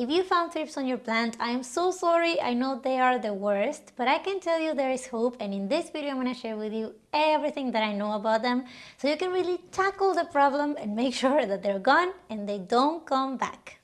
If you found thrips on your plant, I am so sorry. I know they are the worst, but I can tell you there is hope and in this video I'm going to share with you everything that I know about them so you can really tackle the problem and make sure that they're gone and they don't come back.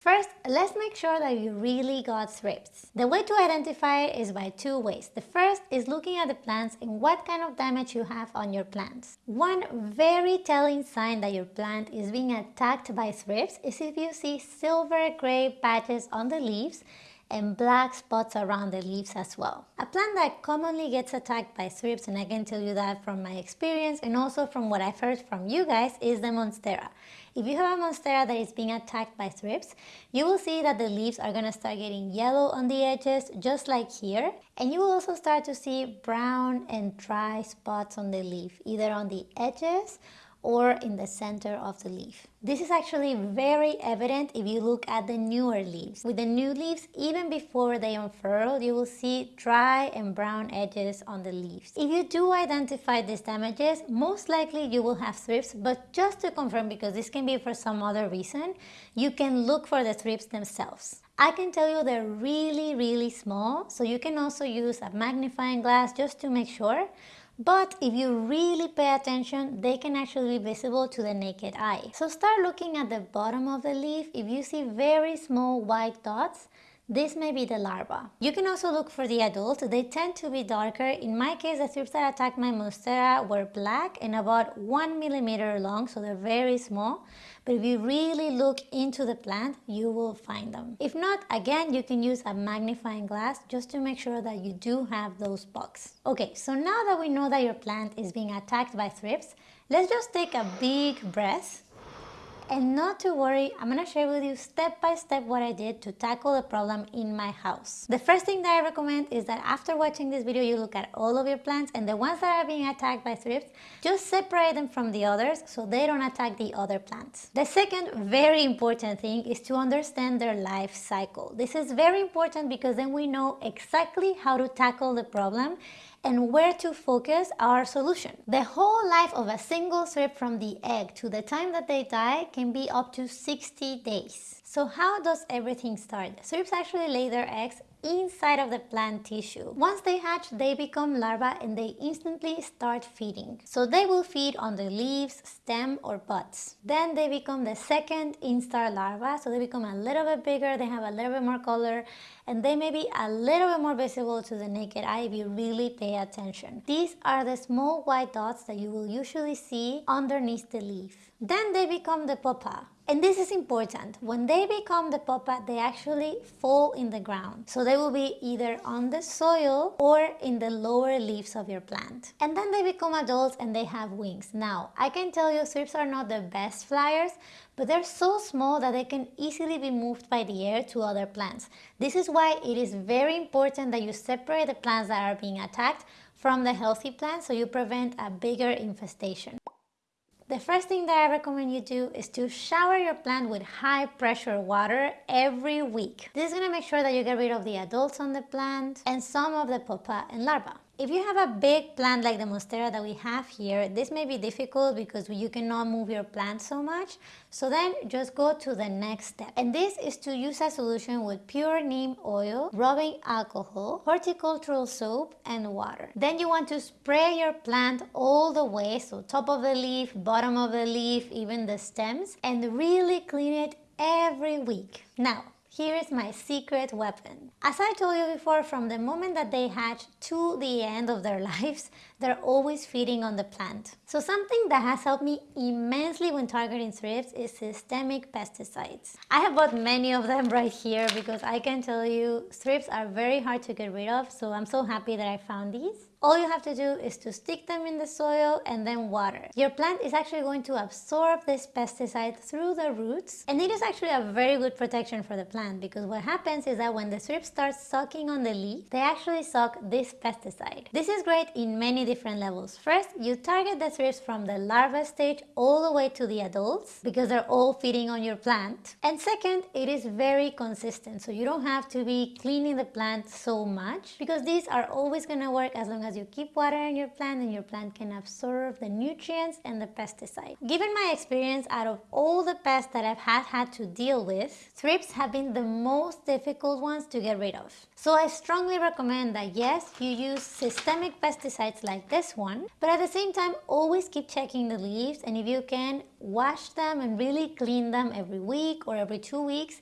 First, let's make sure that you really got thrips. The way to identify it is by two ways. The first is looking at the plants and what kind of damage you have on your plants. One very telling sign that your plant is being attacked by thrips is if you see silver gray patches on the leaves and black spots around the leaves as well. A plant that commonly gets attacked by thrips, and I can tell you that from my experience and also from what I've heard from you guys, is the Monstera. If you have a Monstera that is being attacked by thrips, you will see that the leaves are going to start getting yellow on the edges, just like here. And you will also start to see brown and dry spots on the leaf, either on the edges or in the center of the leaf. This is actually very evident if you look at the newer leaves. With the new leaves, even before they unfurl, you will see dry and brown edges on the leaves. If you do identify these damages, most likely you will have thrips, but just to confirm, because this can be for some other reason, you can look for the thrips themselves. I can tell you they're really, really small, so you can also use a magnifying glass just to make sure. But if you really pay attention, they can actually be visible to the naked eye. So start looking at the bottom of the leaf. If you see very small white dots, this may be the larva. You can also look for the adult. They tend to be darker. In my case, the thrips that attacked my monstera were black and about one millimeter long, so they're very small. But if you really look into the plant, you will find them. If not, again, you can use a magnifying glass just to make sure that you do have those bugs. Okay, so now that we know that your plant is being attacked by thrips, let's just take a big breath and not to worry, I'm gonna share with you step by step what I did to tackle the problem in my house. The first thing that I recommend is that after watching this video, you look at all of your plants and the ones that are being attacked by thrips, just separate them from the others so they don't attack the other plants. The second very important thing is to understand their life cycle. This is very important because then we know exactly how to tackle the problem and where to focus our solution. The whole life of a single thrip from the egg to the time that they die can be up to 60 days. So how does everything start? Thrips actually lay their eggs inside of the plant tissue. Once they hatch, they become larvae and they instantly start feeding. So they will feed on the leaves, stem or buds. Then they become the second instar larva, so they become a little bit bigger, they have a little bit more color and they may be a little bit more visible to the naked eye if you really pay attention. These are the small white dots that you will usually see underneath the leaf. Then they become the pupa. And this is important. When they become the pupa, they actually fall in the ground. So they will be either on the soil or in the lower leaves of your plant. And then they become adults and they have wings. Now, I can tell you thrips are not the best flyers, but they're so small that they can easily be moved by the air to other plants. This is why it is very important that you separate the plants that are being attacked from the healthy plants so you prevent a bigger infestation. The first thing that I recommend you do is to shower your plant with high pressure water every week. This is going to make sure that you get rid of the adults on the plant and some of the pupa and larvae. If you have a big plant like the Monstera that we have here, this may be difficult because you cannot move your plant so much. So then just go to the next step. And this is to use a solution with pure neem oil, rubbing alcohol, horticultural soap, and water. Then you want to spray your plant all the way, so top of the leaf, bottom of the leaf, even the stems, and really clean it every week. Now, here is my secret weapon. As I told you before, from the moment that they hatch to the end of their lives, they're always feeding on the plant. So something that has helped me immensely when targeting thrips is systemic pesticides. I have bought many of them right here because I can tell you thrips are very hard to get rid of, so I'm so happy that I found these. All you have to do is to stick them in the soil and then water. Your plant is actually going to absorb this pesticide through the roots and it is actually a very good protection for the plant because what happens is that when the thrips start sucking on the leaf, they actually suck this pesticide. This is great in many different levels. First, you target the thrips from the larva stage all the way to the adults because they're all feeding on your plant. And second, it is very consistent, so you don't have to be cleaning the plant so much because these are always going to work as long as you keep watering your plant and your plant can absorb the nutrients and the pesticide. Given my experience, out of all the pests that I've had had to deal with, thrips have been the most difficult ones to get rid of. So I strongly recommend that yes, you use systemic pesticides like this one, but at the same time, always keep checking the leaves and if you can, wash them and really clean them every week or every two weeks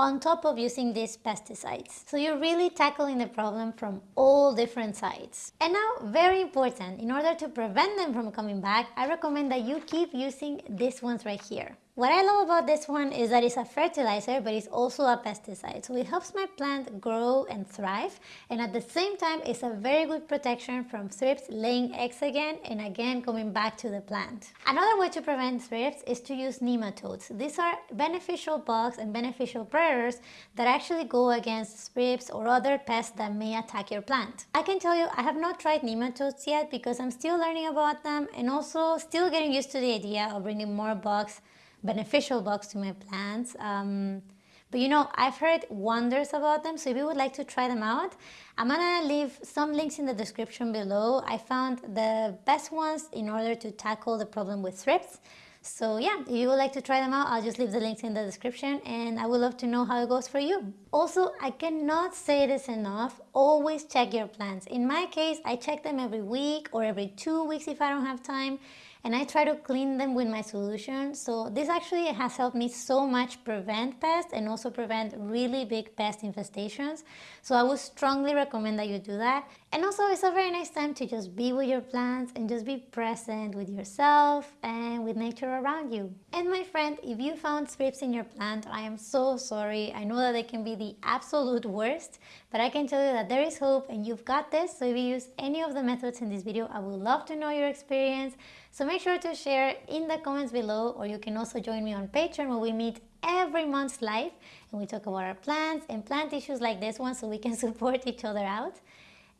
on top of using these pesticides. So you're really tackling the problem from all different sides. And now, very important, in order to prevent them from coming back, I recommend that you keep using these ones right here. What I love about this one is that it's a fertilizer, but it's also a pesticide. So it helps my plant grow and thrive. And at the same time, it's a very good protection from thrips laying eggs again and again coming back to the plant. Another way to prevent thrips is to use nematodes. These are beneficial bugs and beneficial predators that actually go against thrips or other pests that may attack your plant. I can tell you, I have not tried nematodes yet because I'm still learning about them and also still getting used to the idea of bringing more bugs beneficial bugs to my plants. Um, but you know, I've heard wonders about them, so if you would like to try them out, I'm gonna leave some links in the description below. I found the best ones in order to tackle the problem with thrips. So yeah, if you would like to try them out, I'll just leave the links in the description and I would love to know how it goes for you. Also, I cannot say this enough, always check your plants. In my case, I check them every week or every two weeks if I don't have time and I try to clean them with my solution. So this actually has helped me so much prevent pests and also prevent really big pest infestations. So I would strongly recommend that you do that. And also it's a very nice time to just be with your plants and just be present with yourself and with nature around you. And my friend, if you found thrips in your plant, I am so sorry. I know that they can be the absolute worst, but I can tell you that there is hope and you've got this. So if you use any of the methods in this video, I would love to know your experience. So make sure to share in the comments below or you can also join me on Patreon where we meet every month live and we talk about our plants and plant issues like this one so we can support each other out.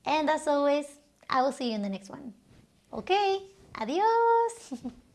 And as always, I will see you in the next one. Okay, adios!